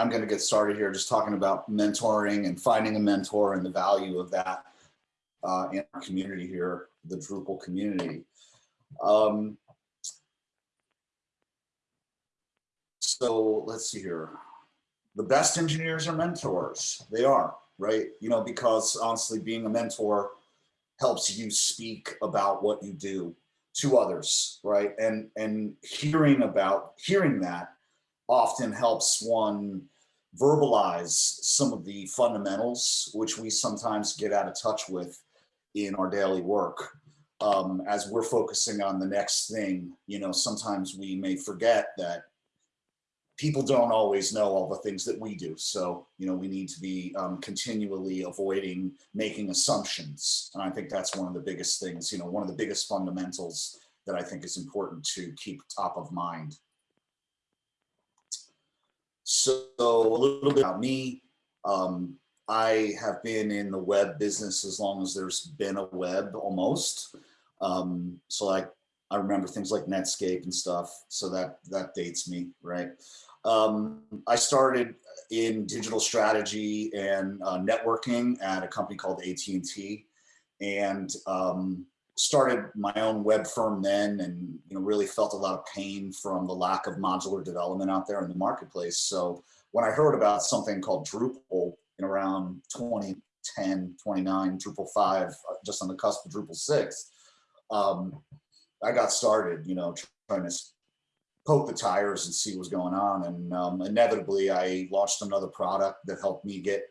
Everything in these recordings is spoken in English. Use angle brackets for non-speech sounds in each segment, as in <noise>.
I'm going to get started here just talking about mentoring and finding a mentor and the value of that uh, in our community here, the Drupal community. Um, so let's see here. The best engineers are mentors. They are, right? You know, because honestly, being a mentor helps you speak about what you do to others, right? And and hearing about hearing that often helps one verbalize some of the fundamentals which we sometimes get out of touch with in our daily work. Um, as we're focusing on the next thing, you know, sometimes we may forget that people don't always know all the things that we do. So, you know, we need to be um, continually avoiding making assumptions. And I think that's one of the biggest things, you know, one of the biggest fundamentals that I think is important to keep top of mind. So a little bit about me. Um, I have been in the web business as long as there's been a web almost. Um, so like I remember things like Netscape and stuff. So that that dates me, right? Um, I started in digital strategy and uh, networking at a company called AT&T and um, started my own web firm then and you know really felt a lot of pain from the lack of modular development out there in the marketplace. So when I heard about something called Drupal in around 2010, 29, Drupal 5, uh, just on the cusp of Drupal 6, um, I got started, you know, trying to poke the tires and see what's going on. And um, inevitably, I launched another product that helped me get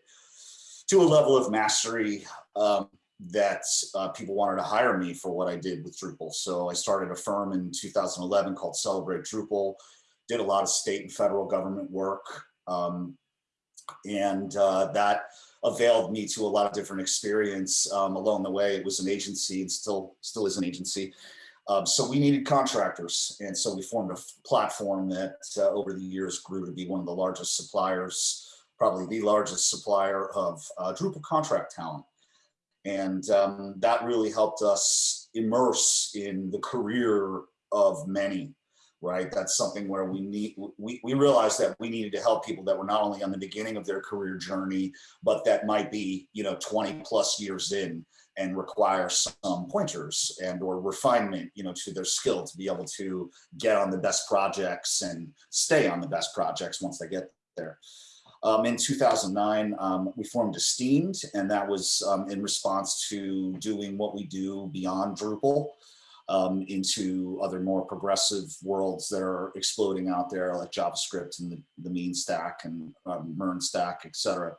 to a level of mastery um, that uh, people wanted to hire me for what I did with Drupal. So I started a firm in 2011 called Celebrate Drupal, did a lot of state and federal government work. Um, and uh, that availed me to a lot of different experience um, along the way. It was an agency and still, still is an agency. Um, so we needed contractors. And so we formed a platform that uh, over the years grew to be one of the largest suppliers, probably the largest supplier of uh, Drupal contract talent. And um, that really helped us immerse in the career of many, right? That's something where we need, we, we realized that we needed to help people that were not only on the beginning of their career journey, but that might be, you know, 20 plus years in and require some pointers and or refinement, you know, to their skill to be able to get on the best projects and stay on the best projects once they get there. Um, in 2009, um, we formed Esteemed, and that was um, in response to doing what we do beyond Drupal um, into other more progressive worlds that are exploding out there, like JavaScript and the, the MEAN stack and um, MERN stack, et cetera.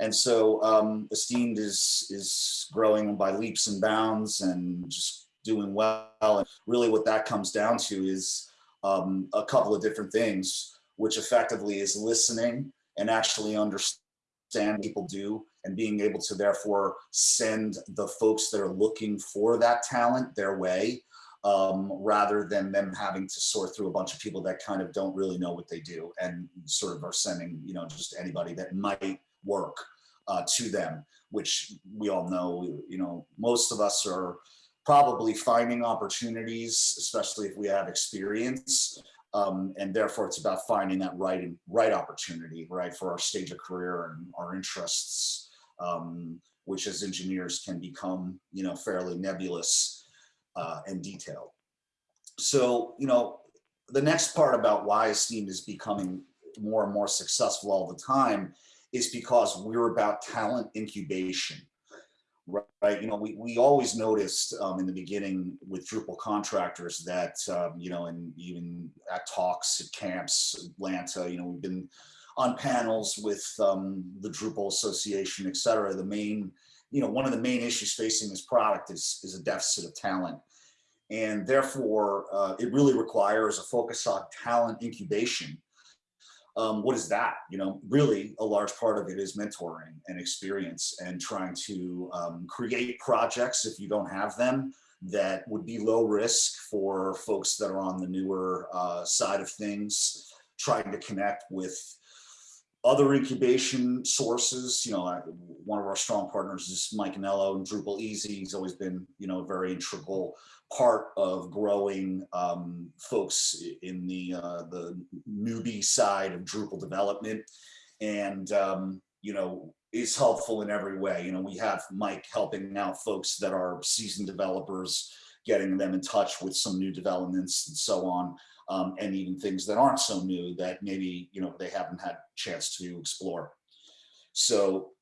And so um, Esteemed is, is growing by leaps and bounds and just doing well. And really what that comes down to is a couple of different things, which effectively is listening and actually understand people do and being able to therefore send the folks that are looking for that talent their way um, rather than them having to sort through a bunch of people that kind of don't really know what they do and sort of are sending, you know, just anybody that might work uh, to them, which we all know, you know, most of us are probably finding opportunities, especially if we have experience, um, and therefore it's about finding that right right opportunity, right, for our stage of career and our interests, um, which as engineers can become, you know, fairly nebulous uh, and detailed. So, you know, the next part about why Esteem is becoming more and more successful all the time is because we're about talent incubation right? You know, we, we always noticed um, in the beginning with Drupal contractors that, um, you know, and even at talks at camps, Atlanta, you know, we've been on panels with um, the Drupal Association, et cetera. The main, you know, one of the main issues facing this product is, is a deficit of talent. And therefore, uh, it really requires a focus on talent incubation um, what is that? You know, really a large part of it is mentoring and experience and trying to um, create projects if you don't have them that would be low risk for folks that are on the newer uh, side of things, trying to connect with other incubation sources, you know, one of our strong partners is Mike Anello and DrupalEasy. He's always been, you know, a very integral part of growing um, folks in the uh, the newbie side of Drupal development. and, um, you know, is helpful in every way. You know, we have Mike helping out folks that are seasoned developers, getting them in touch with some new developments and so on. Um, and even things that aren't so new that maybe, you know, they haven't had chance to explore. So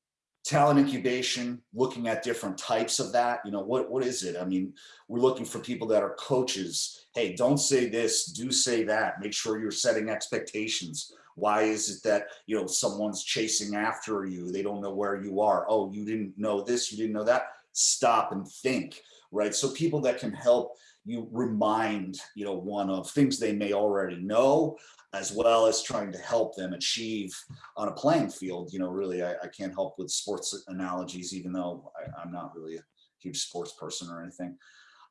talent incubation, looking at different types of that, you know, what, what is it? I mean, we're looking for people that are coaches. Hey, don't say this, do say that. Make sure you're setting expectations. Why is it that, you know, someone's chasing after you? They don't know where you are. Oh, you didn't know this, you didn't know that. Stop and think, right? So people that can help you remind, you know, one of things they may already know, as well as trying to help them achieve on a playing field. You know, really, I, I can't help with sports analogies, even though I, am not really a huge sports person or anything.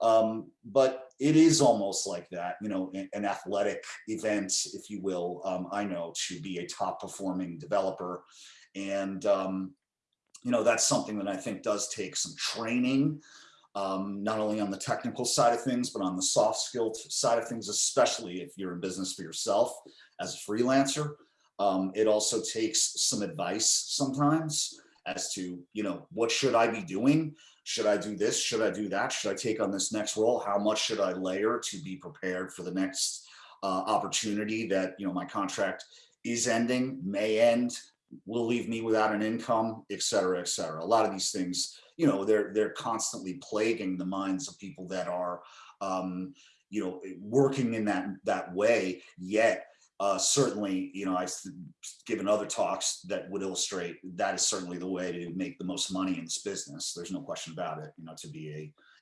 Um, but it is almost like that, you know, an, an athletic event, if you will, um, I know to be a top performing developer. And, um, you know, that's something that I think does take some training, um, not only on the technical side of things, but on the soft skill side of things, especially if you're in business for yourself as a freelancer. Um, it also takes some advice sometimes as to, you know, what should I be doing? Should I do this? Should I do that? Should I take on this next role? How much should I layer to be prepared for the next uh, opportunity that, you know, my contract is ending, may end, will leave me without an income, et cetera, et cetera. A lot of these things you know, they're they're constantly plaguing the minds of people that are, um, you know, working in that that way. Yet, uh, certainly, you know, I've given other talks that would illustrate that is certainly the way to make the most money in this business. There's no question about it. You know, to be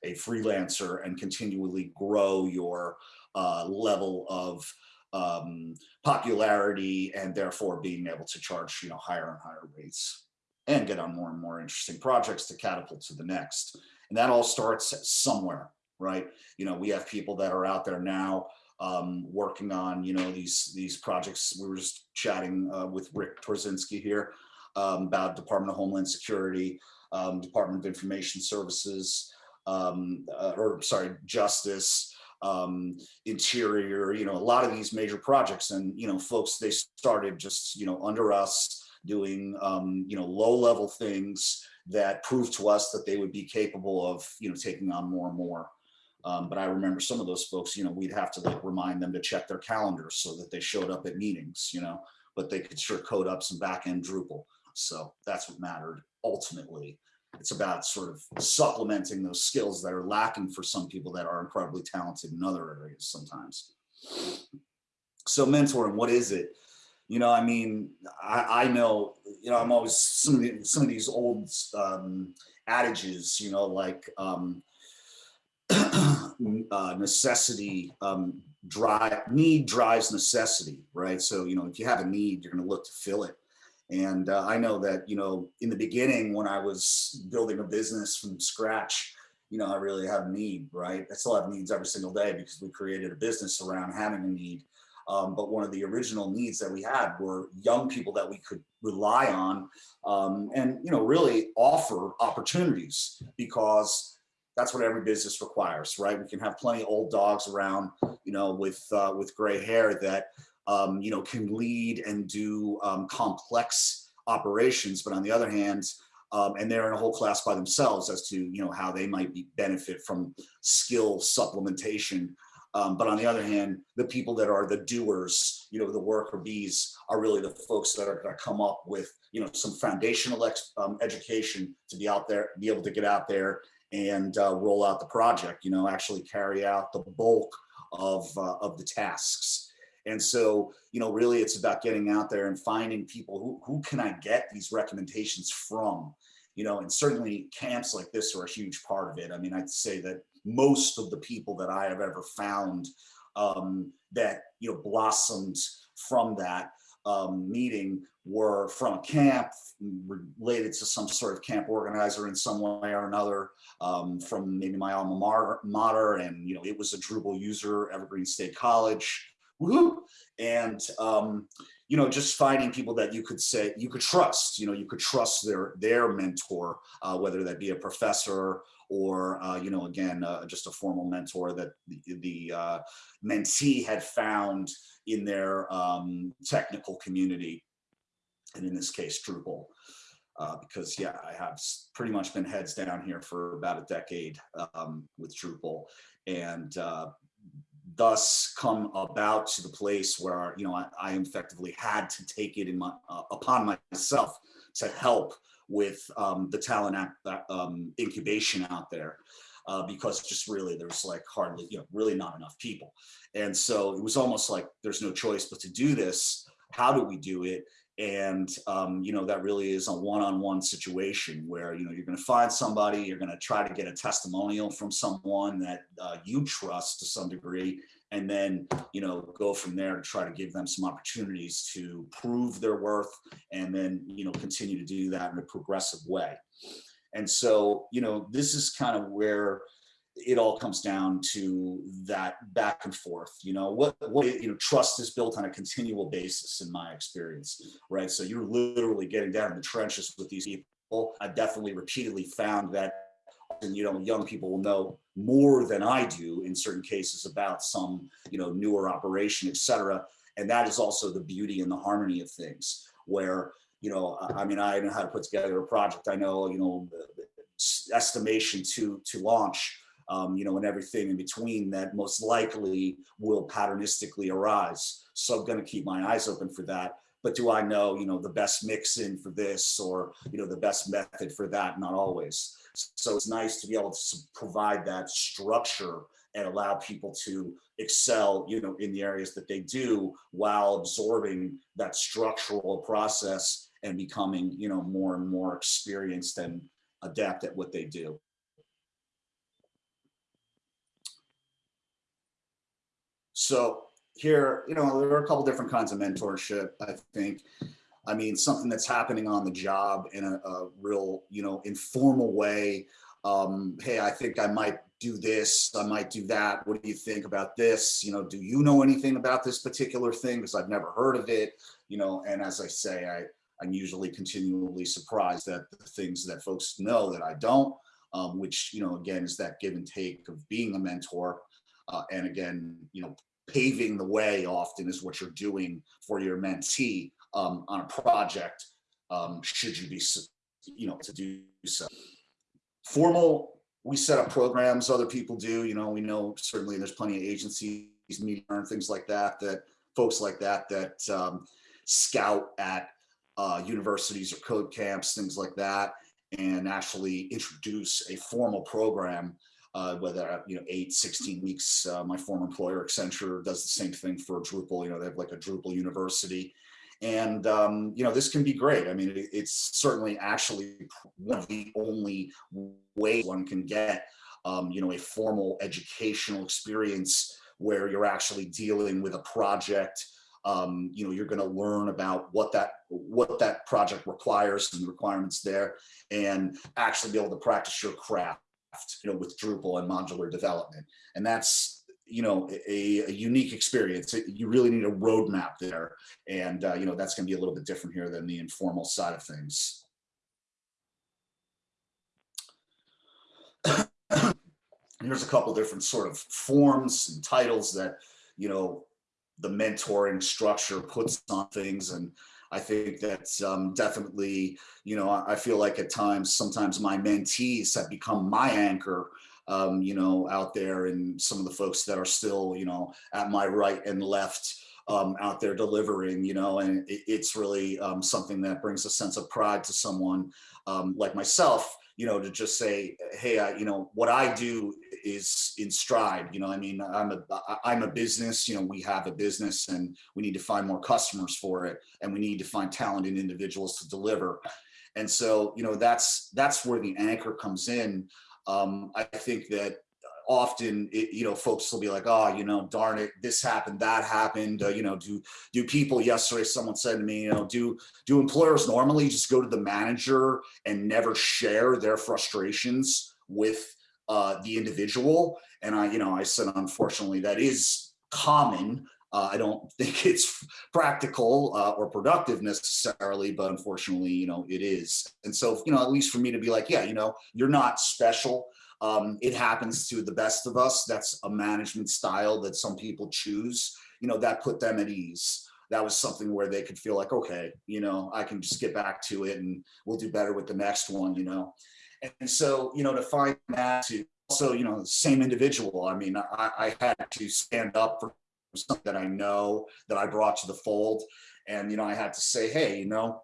a a freelancer and continually grow your uh, level of um, popularity and therefore being able to charge, you know, higher and higher rates and get on more and more interesting projects to catapult to the next. And that all starts somewhere, right? You know, we have people that are out there now um, working on, you know, these these projects. We were just chatting uh, with Rick Torzinski here um, about Department of Homeland Security, um, Department of Information Services, um, uh, or sorry, Justice, um, Interior, you know, a lot of these major projects. And, you know, folks, they started just, you know, under us, doing um, you know low level things that proved to us that they would be capable of you know taking on more and more. Um, but I remember some of those folks, you know, we'd have to like remind them to check their calendars so that they showed up at meetings, you know, but they could sure code up some back end Drupal. So that's what mattered ultimately. It's about sort of supplementing those skills that are lacking for some people that are incredibly talented in other areas sometimes. So mentoring, what is it? you know, I mean, I, I know, you know, I'm always some of the, some of these old um, adages, you know, like um, <clears throat> uh, necessity, um, drive, need drives necessity, right? So, you know, if you have a need, you're going to look to fill it. And uh, I know that, you know, in the beginning, when I was building a business from scratch, you know, I really have a need, right? I still have needs every single day because we created a business around having a need. Um, but one of the original needs that we had were young people that we could rely on um, and, you know, really offer opportunities because that's what every business requires, right? We can have plenty of old dogs around, you know, with uh, with gray hair that, um, you know, can lead and do um, complex operations. But on the other hand, um, and they're in a whole class by themselves as to, you know, how they might be benefit from skill supplementation um, but on the other hand, the people that are the doers, you know, the worker bees are really the folks that are going to come up with, you know, some foundational um, education to be out there, be able to get out there and uh, roll out the project, you know, actually carry out the bulk of, uh, of the tasks. And so, you know, really it's about getting out there and finding people who, who can I get these recommendations from, you know, and certainly camps like this are a huge part of it. I mean, I'd say that most of the people that I have ever found um, that you know blossomed from that um, meeting were from a camp related to some sort of camp organizer in some way or another um, from maybe my alma mater and you know it was a Drupal user Evergreen State College and um, you know just finding people that you could say you could trust you know you could trust their their mentor uh, whether that be a professor or uh, you know, again, uh, just a formal mentor that the, the uh, mentee had found in their um, technical community. and in this case, Drupal. Uh, because yeah, I have pretty much been heads down here for about a decade um, with Drupal, and uh, thus come about to the place where you know I, I effectively had to take it in my uh, upon myself to help with um, the talent act, um, incubation out there uh, because just really there's like hardly you know really not enough people. And so it was almost like there's no choice but to do this. How do we do it and um, you know that really is a one-on-one -on -one situation where you know you're going to find somebody you're going to try to get a testimonial from someone that uh, you trust to some degree and then you know go from there to try to give them some opportunities to prove their worth and then you know continue to do that in a progressive way. And so you know this is kind of where it all comes down to that back and forth you know what what you know trust is built on a continual basis in my experience right? So you're literally getting down in the trenches with these people. I've definitely repeatedly found that and you know young people will know more than i do in certain cases about some you know newer operation etc and that is also the beauty and the harmony of things where you know i mean i know how to put together a project. I know you know estimation to to launch um, you know, and everything in between that most likely will patternistically arise. So I'm going to keep my eyes open for that. But do I know, you know, the best mix in for this or, you know, the best method for that? Not always. So it's nice to be able to provide that structure and allow people to excel, you know, in the areas that they do while absorbing that structural process and becoming, you know, more and more experienced and adept at what they do. So here, you know, there are a couple different kinds of mentorship, I think. I mean, something that's happening on the job in a, a real, you know, informal way. Um, hey, I think I might do this, I might do that. What do you think about this? You know, do you know anything about this particular thing? Because I've never heard of it, you know, and as I say, I, I'm usually continually surprised at the things that folks know that I don't, um, which, you know, again, is that give and take of being a mentor. Uh, and again, you know, paving the way often is what you're doing for your mentee um, on a project, um, should you be, you know, to do so. Formal, we set up programs, other people do, you know, we know certainly there's plenty of agencies, media and things like that, that folks like that, that um, scout at uh, universities or code camps, things like that, and actually introduce a formal program uh, whether, you know, eight, 16 weeks. Uh, my former employer, Accenture, does the same thing for Drupal. You know, they have like a Drupal university. And, um, you know, this can be great. I mean, it, it's certainly actually one of the only ways one can get, um, you know, a formal educational experience where you're actually dealing with a project um, you know, you're going to learn about what that what that project requires and the requirements there, and actually be able to practice your craft you know, with Drupal and modular development. And that's, you know, a, a unique experience. You really need a roadmap there. And, uh, you know, that's going to be a little bit different here than the informal side of things. <coughs> Here's a couple different sort of forms and titles that, you know, the mentoring structure puts on things. And I think that's um, definitely, you know, I feel like at times, sometimes my mentees have become my anchor, um, you know, out there and some of the folks that are still, you know, at my right and left um, out there delivering, you know, and it, it's really um, something that brings a sense of pride to someone um, like myself, you know, to just say, hey, I, you know, what I do is in stride. You know, I mean, I'm a I'm a business. You know, we have a business, and we need to find more customers for it, and we need to find talented individuals to deliver. And so, you know, that's that's where the anchor comes in. Um, I think that often it, you know folks will be like oh you know darn it this happened that happened uh, you know do do people yesterday someone said to me you know do do employers normally just go to the manager and never share their frustrations with uh, the individual. And I, you know, I said, unfortunately, that is common. Uh, I don't <laughs> think it's practical uh, or productive necessarily, but unfortunately, you know, it is. And so, you know, at least for me to be like, yeah, you know, you're not special. Um, it happens to the best of us. That's a management style that some people choose, you know, that put them at ease that was something where they could feel like, okay, you know, I can just get back to it and we'll do better with the next one, you know? And so, you know, to find that to also, you know, the same individual. I mean, I, I had to stand up for something that I know that I brought to the fold. And, you know, I had to say, hey, you know,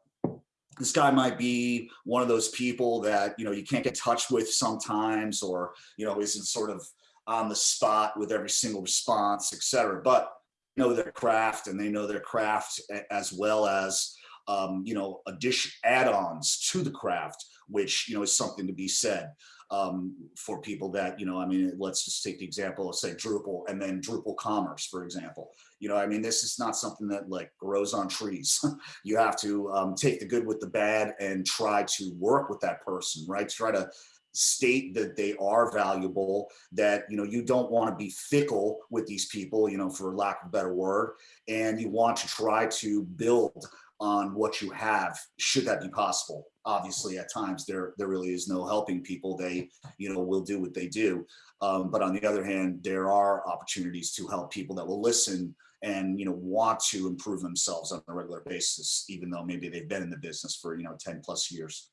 this guy might be one of those people that, you know, you can't get touch with sometimes, or, you know, isn't sort of on the spot with every single response, etc. But know their craft and they know their craft as well as, um, you know, addition add-ons to the craft, which, you know, is something to be said um, for people that, you know, I mean, let's just take the example of say Drupal and then Drupal commerce, for example. You know, I mean, this is not something that like grows on trees. <laughs> you have to um, take the good with the bad and try to work with that person, right? Try to state that they are valuable, that, you know, you don't want to be fickle with these people, you know, for lack of a better word, and you want to try to build on what you have, should that be possible. Obviously, at times there there really is no helping people. They, you know, will do what they do. Um, but on the other hand, there are opportunities to help people that will listen and you know want to improve themselves on a regular basis, even though maybe they've been in the business for you know 10 plus years.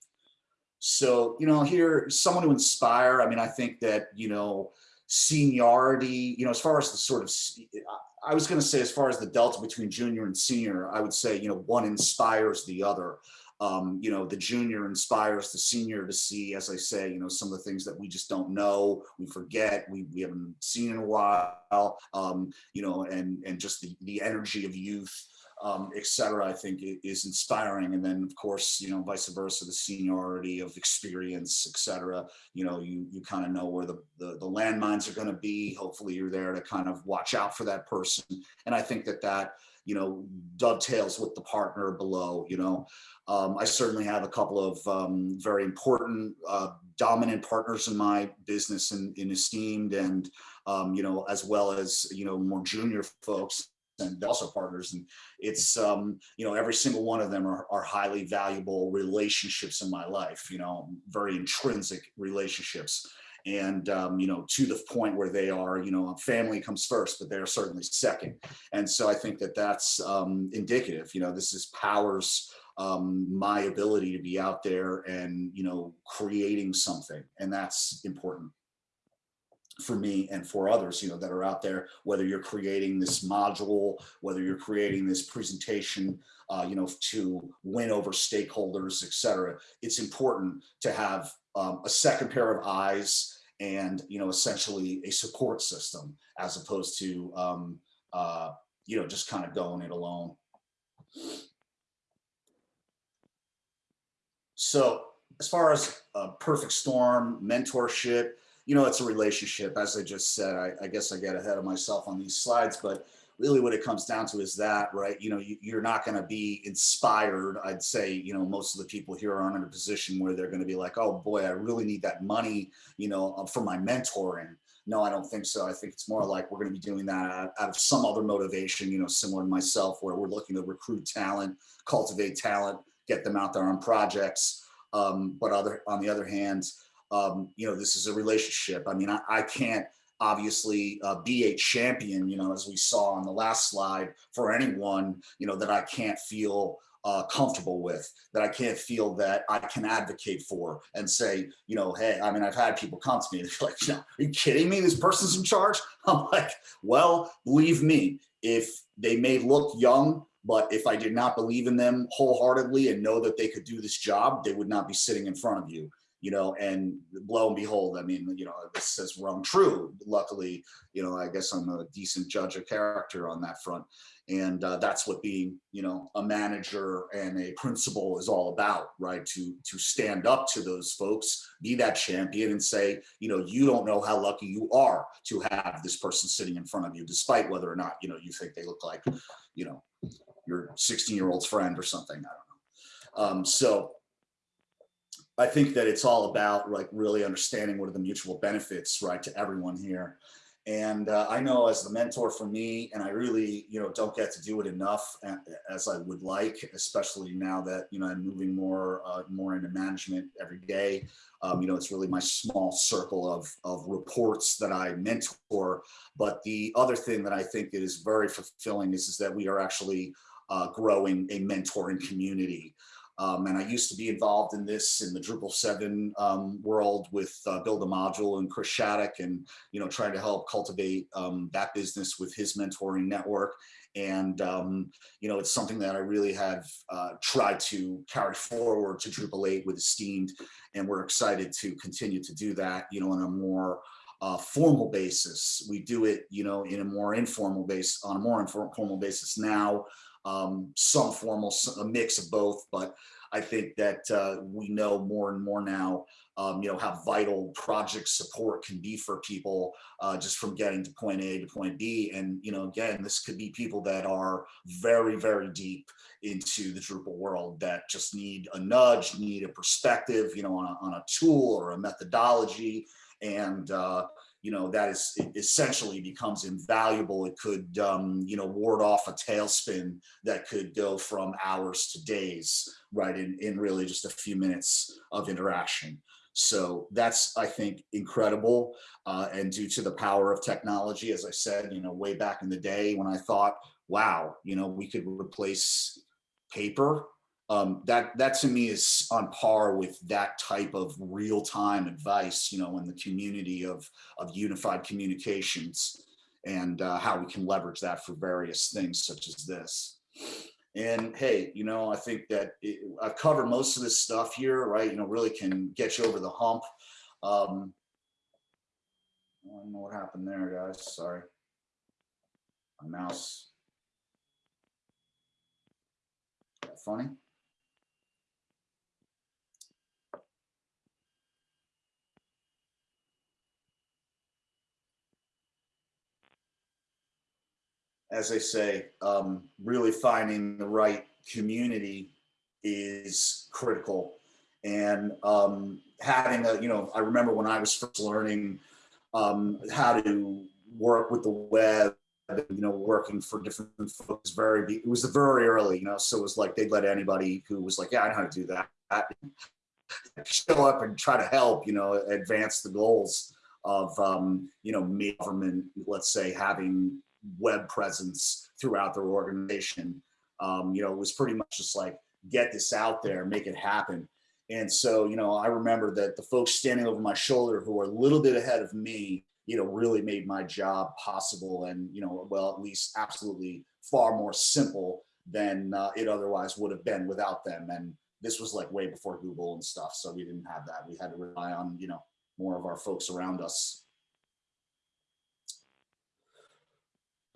So, you know, here, someone to inspire, I mean, I think that, you know, seniority, you know, as far as the sort of, I was going to say, as far as the delta between junior and senior, I would say, you know, one inspires the other. Um, you know, the junior inspires the senior to see, as I say, you know, some of the things that we just don't know, we forget, we, we haven't seen in a while, um, you know, and, and just the, the energy of youth um, et cetera, I think is inspiring. And then of course, you know, vice versa, the seniority of experience, et cetera, you know, you, you kind of know where the, the, the landmines are going to be. Hopefully you're there to kind of watch out for that person. And I think that that, you know, dovetails with the partner below, you know, um, I certainly have a couple of um, very important uh, dominant partners in my business and in, in Esteemed and, um, you know, as well as, you know, more junior folks and also partners. And it's um you know every single one of them are, are highly valuable relationships in my life you know very intrinsic relationships and um, you know to the point where they are you know family comes first but they're certainly second. And so i think that that's um, indicative you know this is powers um, my ability to be out there and you know creating something and that's important for me and for others, you know, that are out there, whether you're creating this module, whether you're creating this presentation, uh, you know, to win over stakeholders, etc it's important to have um, a second pair of eyes and, you know, essentially a support system as opposed to, um, uh, you know, just kind of going it alone. So as far as a perfect storm, mentorship, you know, it's a relationship. As I just said, I, I, guess I get ahead of myself on these slides, but really what it comes down to is that, right? You know, you, are not going to be inspired. I'd say, you know, most of the people here aren't in a position where they're going to be like, oh boy, I really need that money, you know, uh, for my mentoring. No, I don't think so. I think it's more like we're going to be doing that out, of some other motivation, you know, similar to myself, where we're looking to recruit talent, cultivate talent, get them out there on projects. Um, but other on the other hand, um, you know, this is a relationship. I mean, I, I can't obviously uh, be a champion, you know, as we saw on the last slide for anyone, you know, that I can't feel uh, comfortable with, that I can't feel that I can advocate for and say, you know, hey, I mean, I've had people come to me, <laughs> they're like, are you kidding me? This person's in charge? <laughs> I'm like, well, believe me, if they may look young, but if I did not believe in them wholeheartedly and know that they could do this job, they would not be sitting in front of you you know, and lo and behold, I mean, you know, this has rung true. Luckily, you know, I guess I'm a decent judge of character on that front. And uh, that's what being, you know, a manager and a principal is all about, right? To, to stand up to those folks, be that champion and say, you know, you don't know how lucky you are to have this person sitting in front of you, despite whether or not, you know, you think they look like, you know, your 16 year old's friend or something. I don't know. Um, so I think that it's all about like really understanding what are the mutual benefits, right, to everyone here. And uh, I know as the mentor for me, and I really, you know, don't get to do it enough as I would like, especially now that, you know, I'm moving more, uh, more into management every day. Um, you know, it's really my small circle of, of reports that I mentor. But the other thing that I think is very fulfilling is, is that we are actually uh, growing a mentoring community. Um, and I used to be involved in this in the Drupal 7 um, world with uh, BuildAModule and Chris Shattuck and, you know, trying to help cultivate um, that business with his mentoring network. And, um, you know, it's something that I really have uh, tried to carry forward to Drupal 8 with Esteemed. And we're excited to continue to do that, you know, on a more uh, formal basis. We do it, you know, in a more informal base, on a more informal basis now um, some formal, a mix of both. But I think that uh, we know more and more now, um, you know, how vital project support can be for people uh, just from getting to point A to point B. And, you know, again, this could be people that are very, very deep into the Drupal world that just need a nudge, need a perspective, you know, on a, on a tool or a methodology. And, uh, you know, that is essentially becomes invaluable. It could, um, you know, ward off a tailspin that could go from hours to days, right, in, in really just a few minutes of interaction. So that's, I think, incredible. Uh, and due to the power of technology, as I said, you know, way back in the day when I thought, wow, you know, we could replace paper um, that that to me is on par with that type of real-time advice, you know, in the community of of unified communications and uh, how we can leverage that for various things such as this. And hey, you know, I think that it, I've covered most of this stuff here, right? You know, really can get you over the hump. Um, I don't know what happened there, guys. Sorry. My mouse. Funny. As I say, um, really finding the right community is critical. And um, having a, you know, I remember when I was first learning um, how to work with the web, you know, working for different folks very, it was very early, you know, so it was like they'd let anybody who was like, yeah, I know how to do that, show up and try to help, you know, advance the goals of, um, you know, me government, let's say, having web presence throughout their organization. Um, you know, it was pretty much just like, get this out there, make it happen. And so, you know, I remember that the folks standing over my shoulder who were a little bit ahead of me, you know, really made my job possible and, you know, well, at least absolutely far more simple than uh, it otherwise would have been without them. And this was like way before Google and stuff. So we didn't have that. We had to rely on, you know, more of our folks around us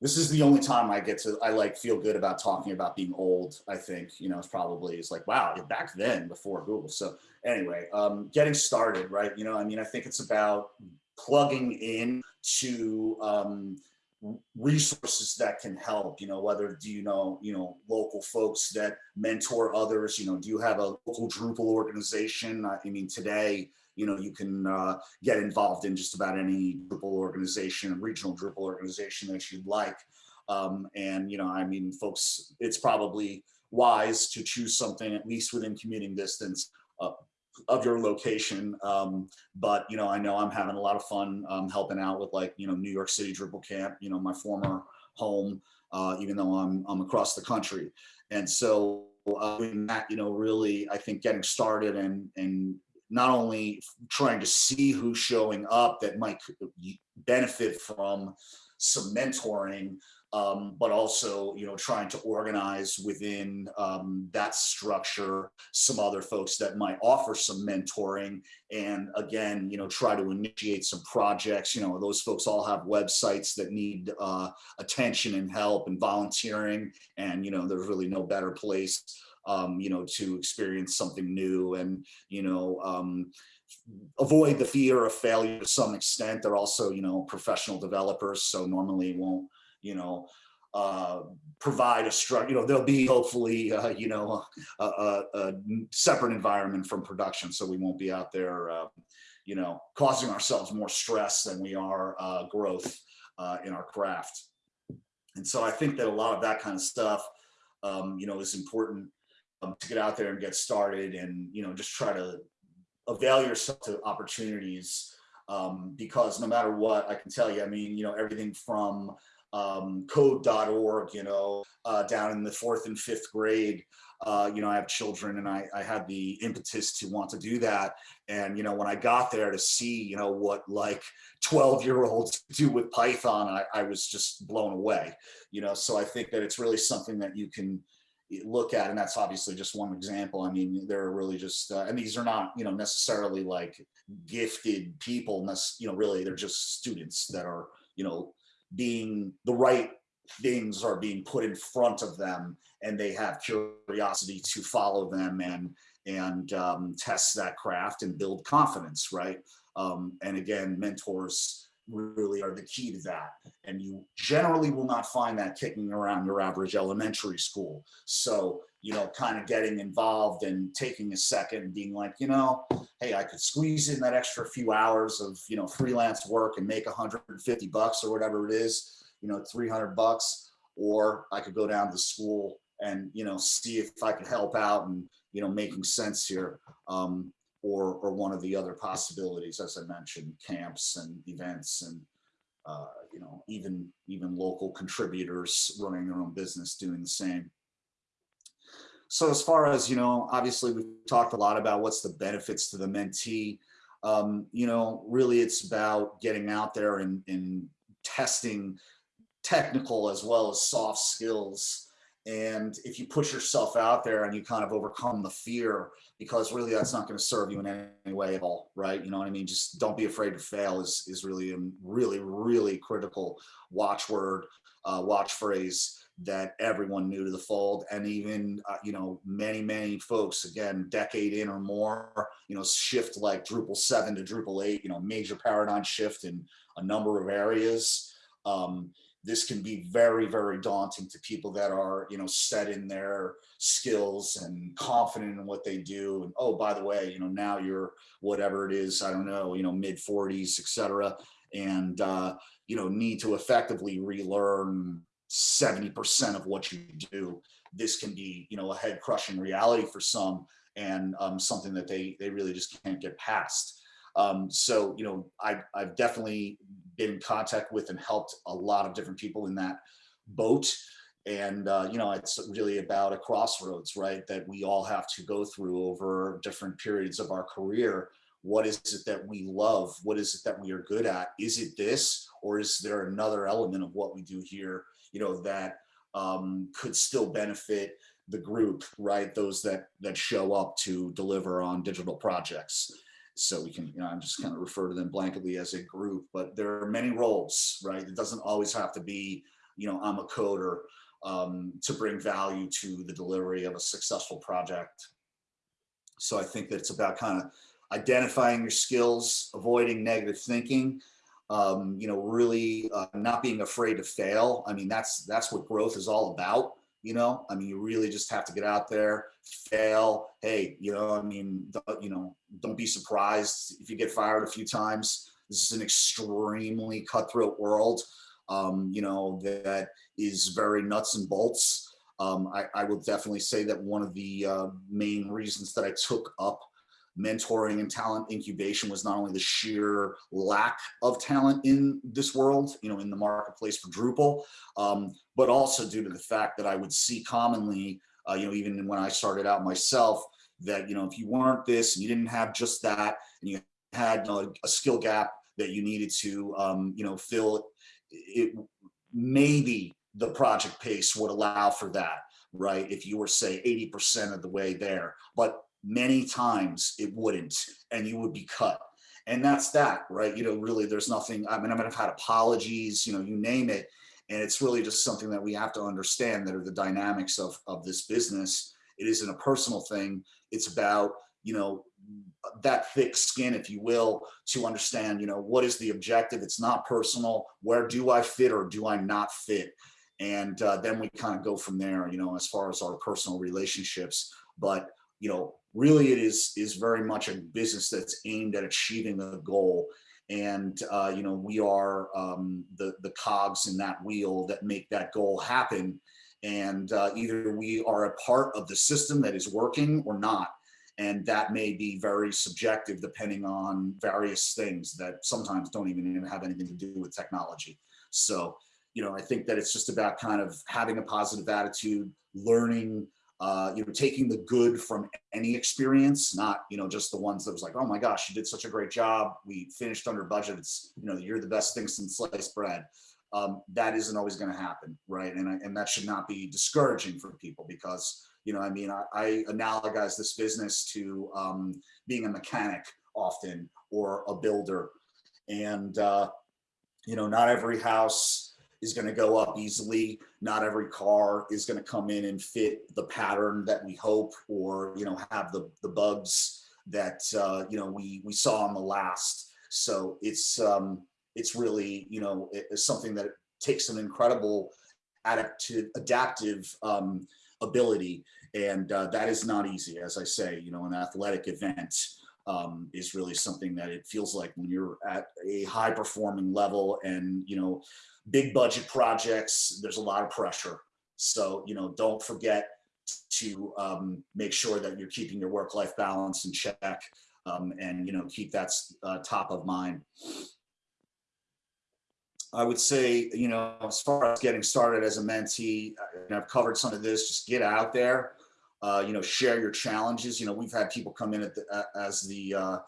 this is the only time I get to, I like feel good about talking about being old, I think, you know, it's probably, it's like, wow, back then before Google. So anyway, um, getting started, right? You know, I mean, I think it's about plugging in to um, resources that can help, you know, whether do you know, you know, local folks that mentor others, you know, do you have a local Drupal organization? I mean, today, you know, you can uh, get involved in just about any Drupal organization, regional Drupal organization that you'd like. Um, and, you know, I mean, folks, it's probably wise to choose something at least within commuting distance uh, of your location. Um, but, you know, I know I'm having a lot of fun um, helping out with like, you know, New York City Drupal Camp, you know, my former home, uh, even though I'm, I'm across the country. And so uh, that, you know, really, I think getting started and, and not only trying to see who's showing up that might benefit from some mentoring, um, but also, you know, trying to organize within um, that structure some other folks that might offer some mentoring and again, you know, try to initiate some projects. You know, those folks all have websites that need uh, attention and help and volunteering and, you know, there's really no better place um, you know, to experience something new and, you know, um, avoid the fear of failure to some extent. They're also, you know, professional developers, so normally won't, you know, uh, provide a structure, you know, there'll be hopefully, <laughs> uh, you know, a, a, a, separate environment from production. So we won't be out there, uh, you know, causing ourselves more stress than we are uh, growth uh, in our craft. And so I think that a lot of that kind of stuff, um, you know, is important to get out there and get started and, you know, just try to avail yourself to opportunities um, because no matter what, I can tell you, I mean, you know, everything from um, code.org, you know, uh, down in the fourth and fifth grade. Uh, you know, I have children and I, I had the impetus to want to do that. And, you know, when I got there to see, you know, what like 12 year olds <laughs> do with Python, I, I was just blown away, you know, so I think that it's really something that you can, look at, and that's obviously just one example. I mean, they're really just, uh, and these are not, you know, necessarily like gifted people, you know, really they're just students that are, you know, being the right things are being put in front of them and they have curiosity to follow them and and um, test that craft and build confidence, right? Um, and again, mentors really are the key to that. And you generally will not find that kicking around your average elementary school. So, you know, kind of getting involved and taking a second being like, you know, hey, I could squeeze in that extra few hours of, you know, freelance work and make 150 bucks or whatever it is, you know, 300 bucks, or I could go down to school and, you know, see if I could help out and, you know, making sense here. Um, or, or one of the other possibilities, as I mentioned, camps and events and, uh, you know, even, even local contributors running their own business doing the same. So as far as, you know, obviously we've talked a lot about what's the benefits to the mentee. Um, you know, really it's about getting out there and, and testing technical as well as soft skills and if you push yourself out there and you kind of overcome the fear, because really that's not going to serve you in any way at all, right? You know what I mean? Just don't be afraid to fail is, is really a really, really critical watchword, uh, watch phrase that everyone new to the fold and even, uh, you know, many, many folks, again, decade in or more, you know, shift like Drupal 7 to Drupal 8, you know, major paradigm shift in a number of areas. Um, this can be very, very daunting to people that are, you know, set in their skills and confident in what they do. And oh, by the way, you know, now you're whatever it is, I don't know, you know, mid 40s, etc. And, uh, you know, need to effectively relearn 70% of what you do. This can be, you know, a head crushing reality for some and um, something that they, they really just can't get past. Um, so, you know, I, I've definitely in contact with and helped a lot of different people in that boat. And, uh, you know, it's really about a crossroads, right? That we all have to go through over different periods of our career. What is it that we love? What is it that we are good at? Is it this, or is there another element of what we do here, you know, that um, could still benefit the group, right? Those that that show up to deliver on digital projects so we can, you know, I'm just kind of refer to them blanketly as a group, but there are many roles, right? It doesn't always have to be, you know, I'm a coder um, to bring value to the delivery of a successful project. So I think that it's about kind of identifying your skills, avoiding negative thinking, um, you know, really uh, not being afraid to fail. I mean, that's that's what growth is all about you know? I mean you really just have to get out there fail. Hey you know i mean you know don't be surprised if you get fired a few times. This is an extremely cutthroat world um, you know that is very nuts and bolts. Um, I, I will definitely say that one of the uh, main reasons that I took up mentoring and talent incubation was not only the sheer lack of talent in this world, you know, in the marketplace for Drupal, um, but also due to the fact that I would see commonly, uh, you know, even when I started out myself, that, you know, if you weren't this and you didn't have just that, and you had you know, a skill gap that you needed to, um, you know, fill, it maybe the project pace would allow for that, right? If you were say 80% of the way there, but many times it wouldn't and you would be cut. And that's that right? You know really there's nothing i mean i might have had apologies you know you name it and it's really just something that we have to understand that are the dynamics of of this business. It isn't a personal thing. It's about you know that thick skin if you will to understand you know what is the objective? It's not personal. Where do i fit or do i not fit? And uh, then we kind of go from there you know as far as our personal relationships. But you know really it is is very much a business that's aimed at achieving a goal. And uh, you know we are um, the the cogs in that wheel that make that goal happen. And uh, either we are a part of the system that is working or not. And that may be very subjective depending on various things that sometimes don't even have anything to do with technology. So you know, I think that it's just about kind of having a positive attitude, learning, uh, you know, taking the good from any experience, not, you know, just the ones that was like, oh my gosh, you did such a great job. We finished under budget. It's, you know, you're the best thing since sliced bread. Um, that isn't always going to happen, right? And, I, and that should not be discouraging for people because, you know, I mean, I, I analogize this business to um, being a mechanic often or a builder. And, uh, you know, not every house is going to go up easily. Not every car is going to come in and fit the pattern that we hope or, you know, have the, the bugs that, uh, you know, we, we saw on the last. So it's, um, it's really, you know, it's something that takes an incredible adaptive, adaptive um, ability. And uh, that is not easy, as I say, you know, an athletic event um, is really something that it feels like when you're at a high performing level and, you know, big budget projects, there's a lot of pressure. So, you know, don't forget to um, make sure that you're keeping your work-life balance in check um, and, you know, keep that uh, top of mind. I would say, you know, as far as getting started as a mentee, and I've covered some of this, just get out there, uh, you know, share your challenges. You know, we've had people come in at the, as the, uh,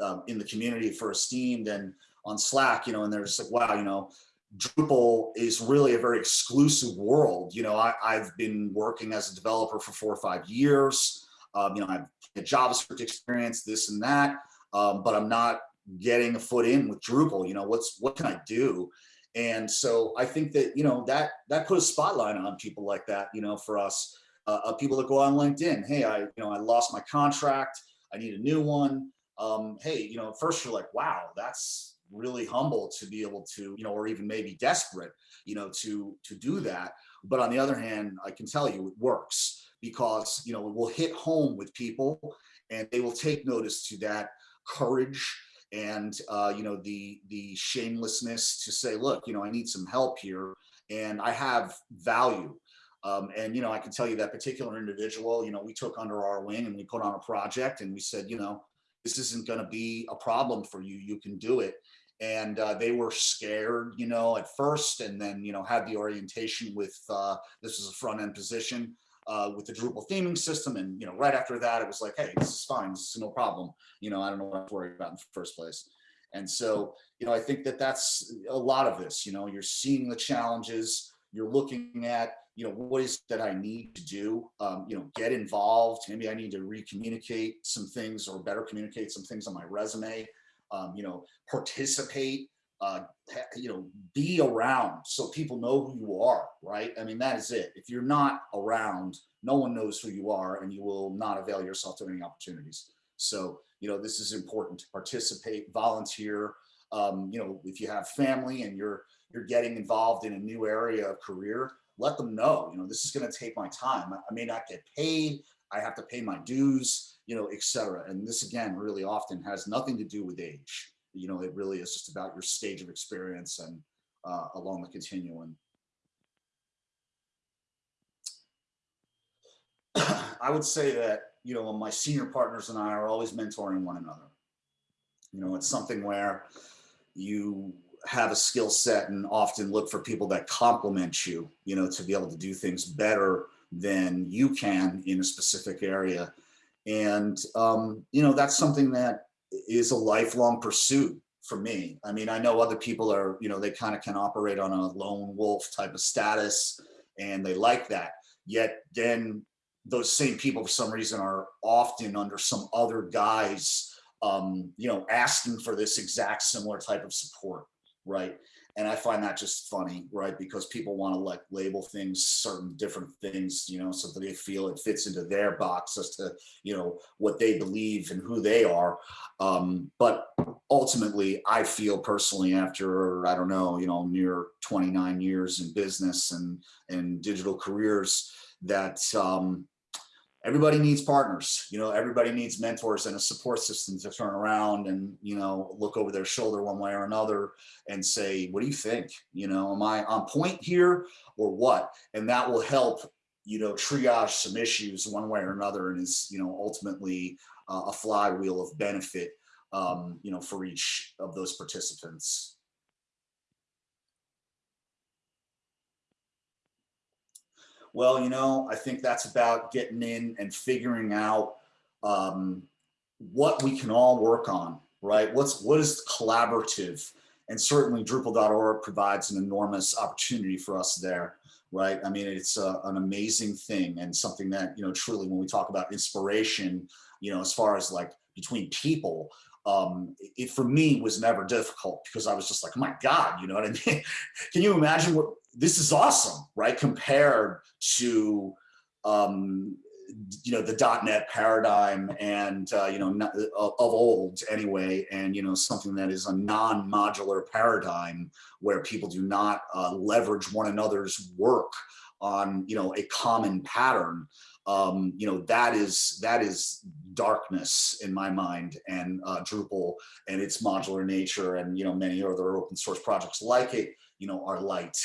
um, in the community for Esteemed and on Slack, you know, and they're just like, wow, you know, Drupal is really a very exclusive world. You know, I, have been working as a developer for four or five years. Um, you know, I've had JavaScript experience, this and that, um, but I'm not getting a foot in with Drupal. You know, what's what can I do? And so I think that you know that that put a spotlight on people like that. You know, for us, uh, people that go on LinkedIn. Hey, I you know I lost my contract. I need a new one. Um, hey, you know, first you're like, wow, that's really humble to be able to, you know, or even maybe desperate, you know, to to do that. But on the other hand, I can tell you it works because, you know, it will hit home with people and they will take notice to that courage and, uh, you know, the the shamelessness to say, look, you know, I need some help here and I have value. Um, and, you know, I can tell you that particular individual, you know, we took under our wing and we put on a project and we said, you know, this isn't going to be a problem for you. You can do it and uh, they were scared, you know, at first, and then, you know, had the orientation with, uh, this is a front end position uh, with the Drupal theming system. And, you know, right after that, it was like, hey, this is fine. This is no problem. You know, I don't know what I'm worried about in the first place. And so, you know, I think that that's a lot of this, you know, you're seeing the challenges, you're looking at, you know, what is that I need to do? Um, you know, get involved. Maybe I need to re-communicate some things or better communicate some things on my resume um, you know, participate, uh, you know, be around so people know who you are, right? I mean, that is it. If you're not around, no one knows who you are and you will not avail yourself to any opportunities. So, you know, this is important to participate, volunteer. Um, you know, if you have family and you're you're getting involved in a new area of career, let them know, you know, this is going to take my time. I may not get paid. I have to pay my dues you know, et cetera. And this again, really often has nothing to do with age. You know, it really is just about your stage of experience and uh, along the continuum. I would say that, you know, my senior partners and I are always mentoring one another. You know, it's something where you have a skill set and often look for people that complement you, you know, to be able to do things better than you can in a specific area. And, um, you know, that's something that is a lifelong pursuit for me. I mean, I know other people are, you know, they kind of can operate on a lone wolf type of status and they like that. Yet then those same people for some reason are often under some other guys, um, you know, asking for this exact similar type of support, right? and I find that just funny, right? Because people want to like label things certain different things, you know, so that they feel it fits into their box as to, you know, what they believe and who they are. Um, but ultimately, I feel personally after, I don't know, you know, near 29 years in business and, and digital careers that, um, everybody needs partners you know everybody needs mentors and a support system to turn around and you know look over their shoulder one way or another and say what do you think? You know am i on point here or what? And that will help you know triage some issues one way or another and is you know ultimately uh, a flywheel of benefit um, you know for each of those participants Well, you know, I think that's about getting in and figuring out um, what we can all work on, right? What's what is collaborative? And certainly Drupal.org provides an enormous opportunity for us there, right? I mean, it's a, an amazing thing and something that, you know, truly when we talk about inspiration, you know, as far as like between people, um, it for me was never difficult because I was just like, oh my God, you know what I mean? <laughs> Can you imagine what this is awesome, right? Compared to, um, you know, the .NET paradigm and, uh, you know, of old anyway, and, you know, something that is a non-modular paradigm where people do not uh, leverage one another's work on, you know, a common pattern um, you know, that is that is darkness in my mind and uh, Drupal and its modular nature and, you know, many other open source projects like it, you know, are light.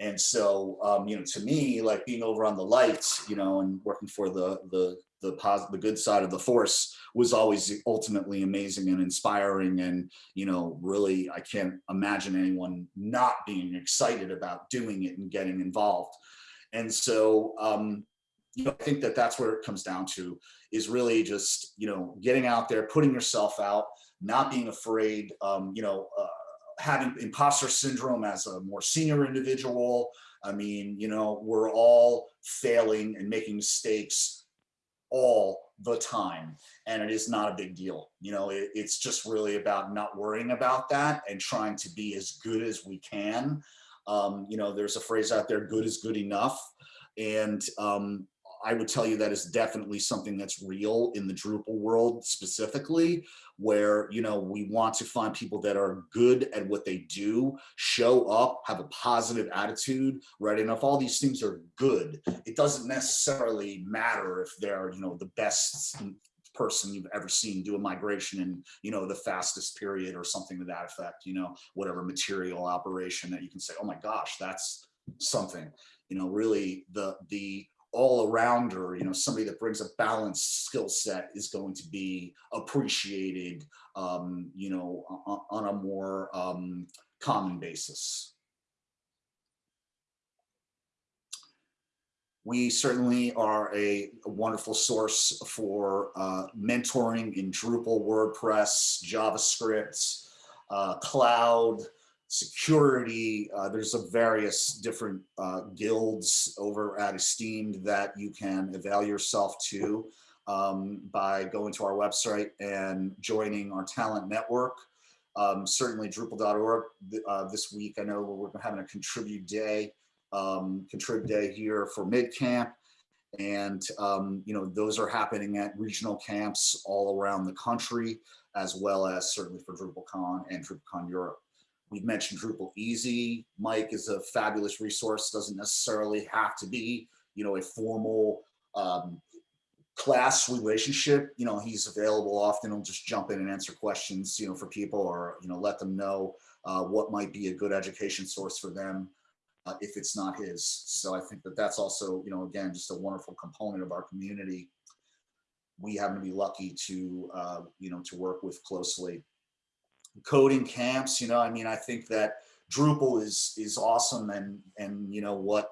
And so, um, you know, to me, like being over on the lights, you know, and working for the the the positive, the good side of the force was always ultimately amazing and inspiring. And you know, really, I can't imagine anyone not being excited about doing it and getting involved. And so, um, you know, I think that that's where it comes down to is really just, you know, getting out there, putting yourself out, not being afraid, um, you know, uh, having imposter syndrome as a more senior individual. I mean, you know, we're all failing and making mistakes all the time and it is not a big deal you know it, it's just really about not worrying about that and trying to be as good as we can um, you know there's a phrase out there good is good enough and um, I would tell you that is definitely something that's real in the Drupal world specifically, where, you know, we want to find people that are good at what they do, show up, have a positive attitude, right? And if all these things are good, it doesn't necessarily matter if they're, you know, the best person you've ever seen do a migration in you know the fastest period or something to that effect you know whatever material operation that you can say oh my gosh that's something you know really the the all around her, you know, somebody that brings a balanced skill set is going to be appreciated, um, you know, on, on a more um, common basis. We certainly are a, a wonderful source for uh, mentoring in Drupal, WordPress, JavaScript, uh, cloud, security. Uh, there's a various different uh, guilds over at Esteemed that you can avail yourself to um, by going to our website and joining our talent network. Um, certainly Drupal.org uh, this week, I know we're having a contribute day, um, contribute day here for MidCamp. And, um, you know, those are happening at regional camps all around the country, as well as certainly for DrupalCon and DrupalCon Europe. We've mentioned DrupalEasy. Mike is a fabulous resource, doesn't necessarily have to be, you know, a formal um, class relationship. You know, he's available often. He'll just jump in and answer questions, you know, for people or, you know, let them know uh, what might be a good education source for them uh, if it's not his. So I think that that's also, you know, again, just a wonderful component of our community. We happen to be lucky to, uh, you know, to work with closely coding camps. You know, I mean, I think that Drupal is is awesome and and you know what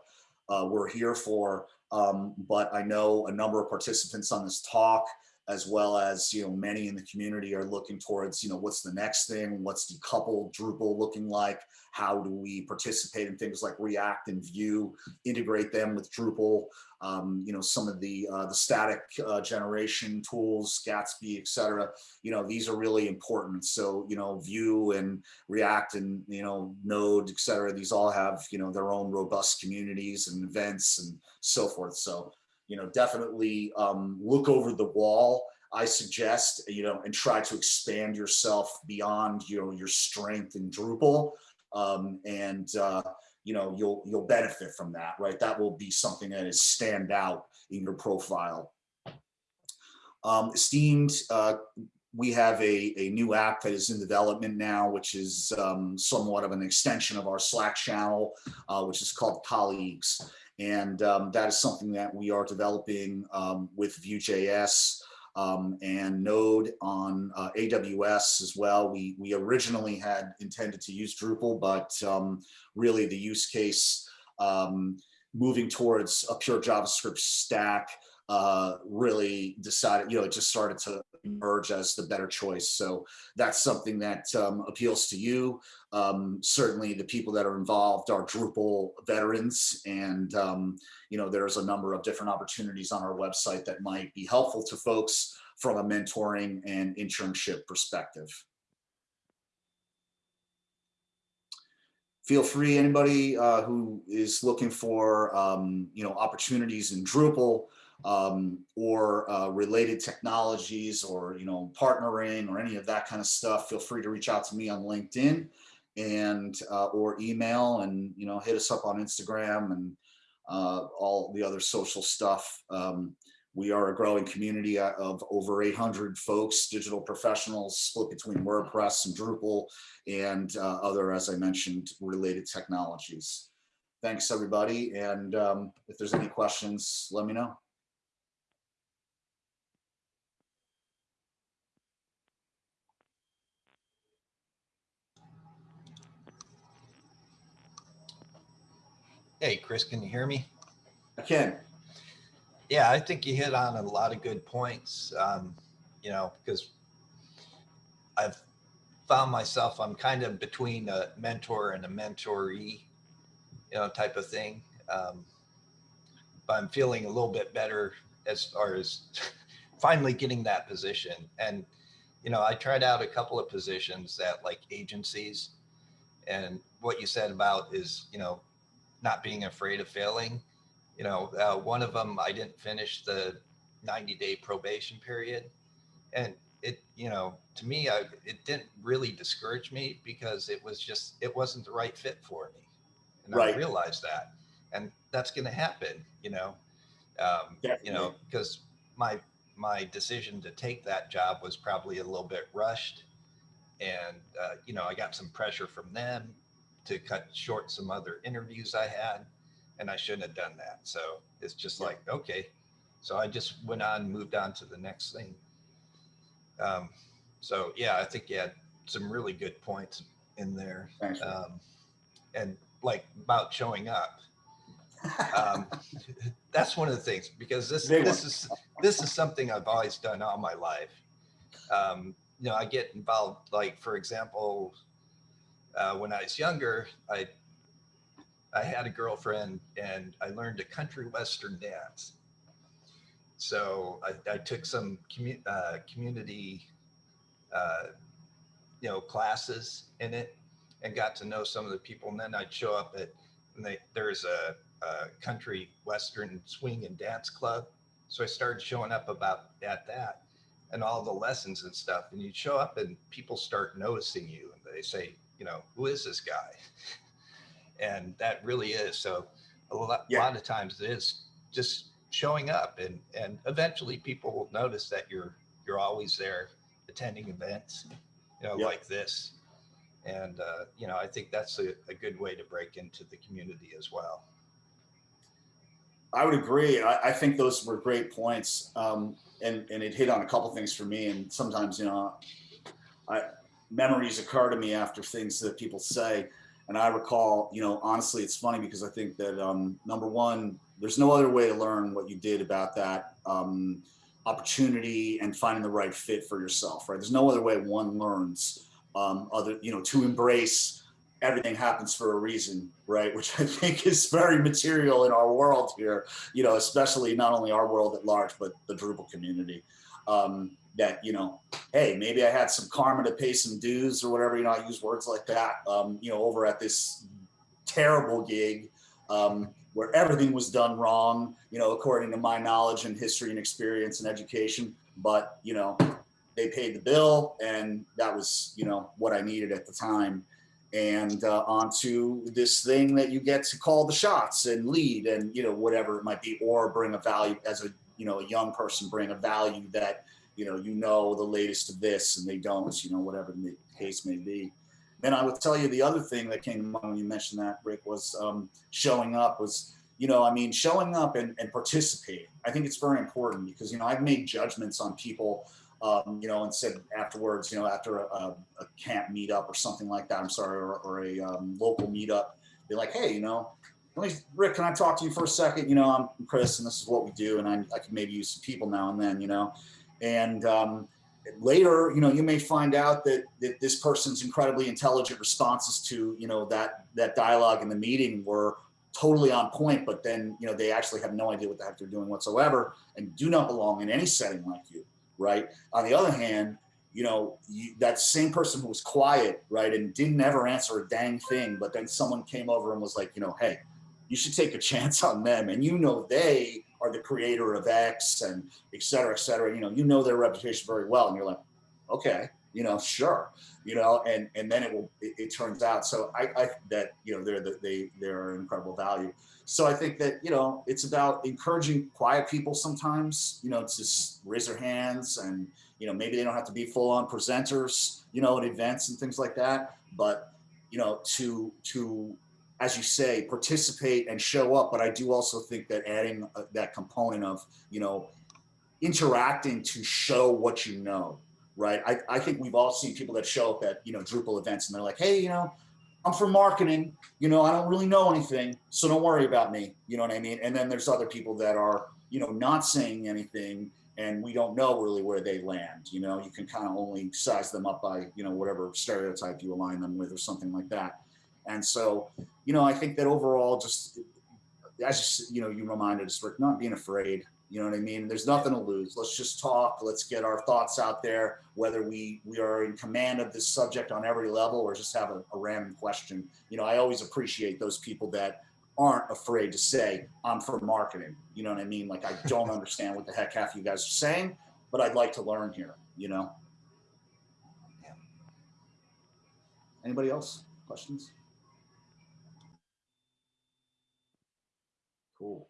uh, we're here for. Um, but I know a number of participants on this talk as well as you know many in the community are looking towards you know what's the next thing? What's decoupled Drupal looking like? How do we participate in things like React and Vue integrate them with Drupal? Um, you know some of the uh, the static uh, generation tools Gatsby etc you know these are really important. So you know Vue and React and you know Node etc these all have you know their own robust communities and events and so forth. So you know, definitely um, look over the wall. I suggest, you know, and try to expand yourself beyond, you know, your strength in Drupal. Um, and, uh, you know, you'll, you'll benefit from that, right? That will be something that is stand out in your profile. Um, Esteemed, uh, we have a, a new app that is in development now, which is um, somewhat of an extension of our Slack channel, uh, which is called Colleagues. And um, that is something that we are developing um, with Vue.js um, and Node on uh, AWS as well. We, we originally had intended to use Drupal, but um, really the use case um, moving towards a pure JavaScript stack uh, really decided, you know, it just started to emerge as the better choice. So that's something that um, appeals to you. Um, certainly the people that are involved are Drupal veterans and, um, you know, there's a number of different opportunities on our website that might be helpful to folks from a mentoring and internship perspective. Feel free, anybody uh, who is looking for, um, you know, opportunities in Drupal, um, or uh, related technologies or, you know, partnering or any of that kind of stuff, feel free to reach out to me on LinkedIn and uh, or email and, you know, hit us up on Instagram and uh, all the other social stuff. Um, we are a growing community uh, of over 800 folks, digital professionals split between WordPress and Drupal and uh, other, as I mentioned, related technologies. Thanks, everybody. And um, if there's any questions, let me know. Hey, Chris, can you hear me? I can. Yeah, I think you hit on a lot of good points. Um, you know, because I've found myself, I'm kind of between a mentor and a mentoree, you know, type of thing. Um, but I'm feeling a little bit better as far as <laughs> finally getting that position. And, you know, I tried out a couple of positions at like agencies and what you said about is, you know, not being afraid of failing. You know, uh, one of them, I didn't finish the 90 day probation period. And it, you know, to me, I, it didn't really discourage me because it was just, it wasn't the right fit for me. And Right. I realized that. And that's going to happen, you know, um, you know, because my, my decision to take that job was probably a little bit rushed. And, uh, you know, I got some pressure from them to cut short some other interviews I had, and I shouldn't have done that. So it's just Yeah. like, okay. So I just went on, moved on to the next thing. Um, so yeah, I think you had some really good points in there. Um, and like about showing up. Um, <laughs> that's one of the things because this Big this one. is this is something I've always done all my life. Um, you know, I get involved, like for example, uh, when I was younger, I I had a girlfriend and I learned a country western dance. So I, I took some commu- uh, community, uh, you know, classes in it and got to know some of the people. And then I'd show up at, and they, there's a, a country western swing and dance club. So I started showing up about at that and all the lessons and stuff. And you'd show up and people start noticing you and they say, you know, who is this guy? <laughs> And that really is. So a lot, Yeah. lot of times it is just showing up and, and eventually people will notice that you're, you're always there attending events, you know, Yep. like this. And, uh, you know, I think that's a, a good way to break into the community as well. I would agree. I, I think those were great points. Um, and, and it hit on a couple things for me. And sometimes, you know, I, memories occur to me after things that people say. And I recall, you know, honestly, it's funny because I think that um, number one, there's no other way to learn what you did about that um, opportunity and finding the right fit for yourself, right? There's no other way one learns um, other, you know, to embrace everything happens for a reason, right? <laughs> Which I think is very material in our world here, you know, especially not only our world at large, but the Drupal community. Um, that, you know, hey, maybe I had some karma to pay some dues or whatever, you know, I use words like that, um, you know, over at this terrible gig um, where everything was done wrong, you know, according to my knowledge and history and experience and education. But, you know, they paid the bill and that was, you know, what I needed at the time. And uh, onto this thing that you get to call the shots and lead and, you know, whatever it might be, or bring a value as a, you know, a young person, bring a value that, you know, you know the latest of this and they don't, you know, whatever the case may be. Then I would tell you the other thing that came to mind when you mentioned that, Rick, was um, showing up was, you know, I mean, showing up and, and participating. I think it's very important because, you know, I've made judgments on people, um, you know, and said afterwards, you know, after a, a, a camp meetup or something like that, I'm sorry, or, or a um, local meetup, be like, hey, you know, me, Rick, can I talk to you for a second? You know, I'm Chris and this is what we do. And I, I can maybe use some people now and then, you know, and um, later, you know, you may find out that, that this person's incredibly intelligent responses to, you know, that, that dialogue in the meeting were totally on point, but then, you know, they actually have no idea what the heck they're doing whatsoever and do not belong in any setting like you, right? On the other hand, you know, you, that same person who was quiet, right, and didn't ever answer a dang thing, but then someone came over and was like, you know, hey, you should take a <laughs> chance on them. And you know, they are the creator of X and et cetera, et cetera. You know, you know their reputation very well. And you're like, okay, you know, sure, you know, and, and then it will, it, it turns out. So I, I, that, you know, they're, the, they, they're incredible value. So I think that, you know, it's about encouraging quiet people sometimes, you know, to just raise their hands and, you know, maybe they don't have to be full on presenters, you know, at events and things like that, but, you know, to, to, as you say, participate and show up. But I do also think that adding uh, that component of, you know, interacting to show what you know, right? I, I think we've all seen people that show up at, you know, Drupal events and they're like, hey, you know, I'm from marketing, you know, I don't really know anything, so don't worry about me. You know what I mean? And then there's other people that are, you know, not saying anything and we don't know really where they land. You know, you can kind of only size them up by, you know, whatever stereotype you align them with or something like that. And so, you know, I think that overall, just as you know, you reminded us, Rick, not being afraid. You know what I mean? There's nothing to lose. Let's just talk. Let's get our thoughts out there, whether we we are in command of this subject on every level or just have a, a random question. You know, I always appreciate those people that aren't afraid to say, I'm for marketing. You know what I mean? Like, I don't <laughs> understand what the heck half you guys are saying, but I'd like to learn here, you know? Yeah. Anybody else? Questions? Cool.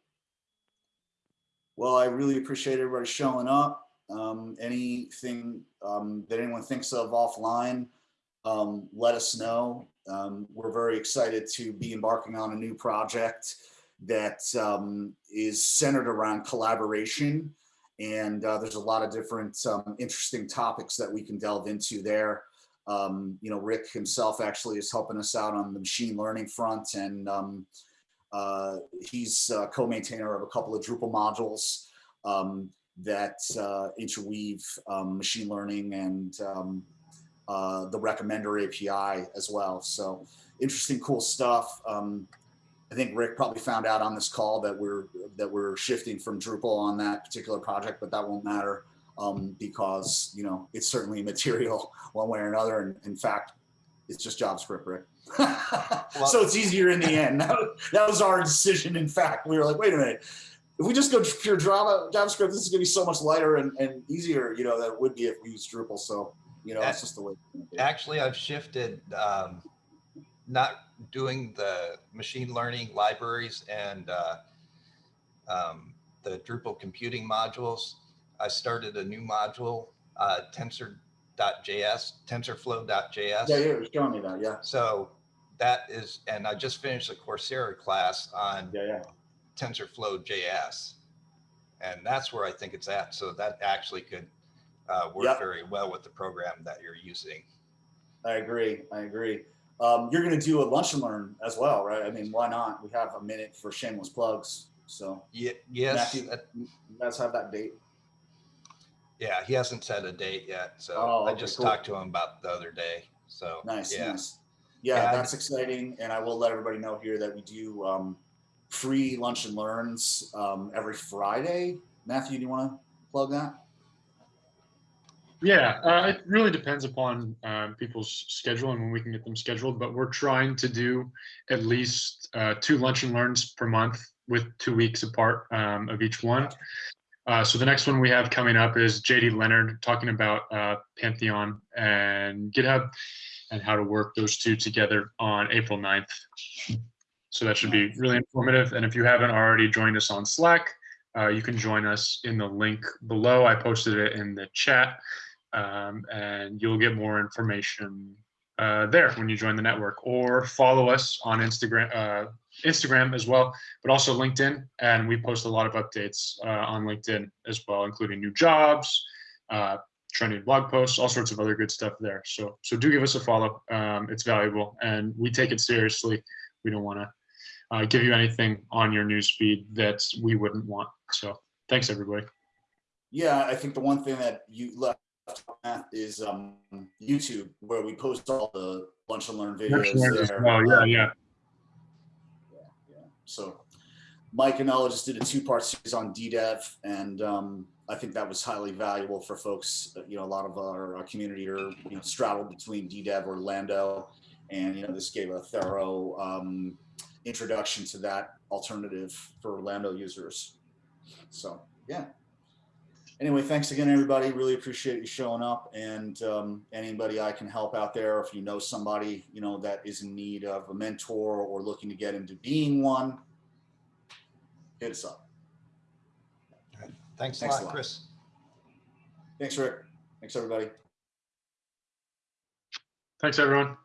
Well, I really appreciate everybody showing up. Um, anything um, that anyone thinks of offline, um, let us know. Um, we're very excited to be embarking on a new project that um, is centered around collaboration. And uh, there's a lot of different um, interesting topics that we can delve into there. You know, Rick himself actually is helping us out on the machine learning front and uh, he's a co-maintainer of a couple of Drupal modules um, that uh, interweave um, machine learning and um, uh, the recommender API as well. So interesting, cool stuff. Um, I think Rick probably found out on this call that we're that we're shifting from Drupal on that particular project, but that won't matter um, because you know it's certainly <laughs> material one way or another. And in fact, it's just JavaScript, Rick. well, so it's easier in the end. <laughs> That, that was our decision. In fact, we were like, wait a minute, if we just go pure Java, JavaScript, this is going to be so much lighter and, and easier, you know, than it would be if we used Drupal. So you know, it's just the way. Actually, I've shifted, um, not doing the machine learning libraries and uh, um, the Drupal computing modules. I started a new module, uh, tensor.js, TensorFlow.js. Yeah, you're showing me that, yeah. So that is, and I just finished a Coursera class on yeah, yeah. TensorFlow.js. And that's where I think it's at. So that actually could uh, work yep. very well with the program that you're using. I agree. I agree. Um, you're going to do a lunch and learn as well, right? I mean, why not? We have a minute for shameless plugs. So yeah, yes, Matthew, you guys have that date. Yeah, he hasn't set a date yet. So oh, okay, I just cool. talked to him about the other day. So nice, yeah. nice. Yeah, yeah that's exciting. And I will let everybody know here that we do um, free lunch and learns um, every Friday. Matthew, do you want to plug that? Yeah, uh, it really depends upon uh, people's schedule and when we can get them scheduled. But we're trying to do at least uh, two lunch and learns per month with two weeks apart um, of each one. Uh, so the next one we have coming up is JD Leonard talking about uh, Pantheon and GitHub and how to work those two together on April 9th. So that should be really informative. And if you haven't already joined us on Slack, uh, you can join us in the link below. I posted it in the chat um, and you'll get more information uh, there when you join the network or follow us on Instagram, uh, Instagram as well, but also LinkedIn. And we post a lot of updates uh, on LinkedIn as well, including new jobs, uh, trending blog posts, all sorts of other good stuff there. So, so do give us a follow. Um, it's valuable and we take it seriously. We don't want to uh, give you anything on your newsfeed that we wouldn't want. So thanks, everybody. Yeah, I think the one thing that you left is um, YouTube, where we post all the lunch and learn videos there. Oh, yeah, yeah. So Mike and Ella just did a two-part series on DDEV, and um, I think that was highly valuable for folks. uh, You know, a lot of our, our community are you know straddled between DDEV or Lando, and you know this gave a thorough um, introduction to that alternative for Lando users. So yeah. Anyway, thanks again, everybody. Really appreciate you showing up, and um, anybody I can help out there. If you know somebody you know that is in need of a mentor or looking to get into being one, hit us up. Thanks a Thanks a lot, lot. Chris. Thanks, Rick. Thanks, everybody. Thanks, everyone.